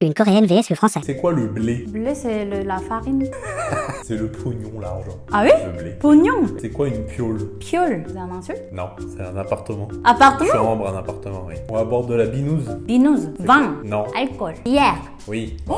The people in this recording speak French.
Une coréenne vs le français. C'est quoi le blé? Blé, c'est la farine. C'est le pognon, l'argent. Ah oui? Le blé. Pognon? C'est quoi une piole? Piole. C'est un insulte Non, c'est un appartement. Appartement? Chambre, un appartement, oui. On aborde de la binouse Binouse. Vin. Non. Alcool. Bière. Oui. Oh!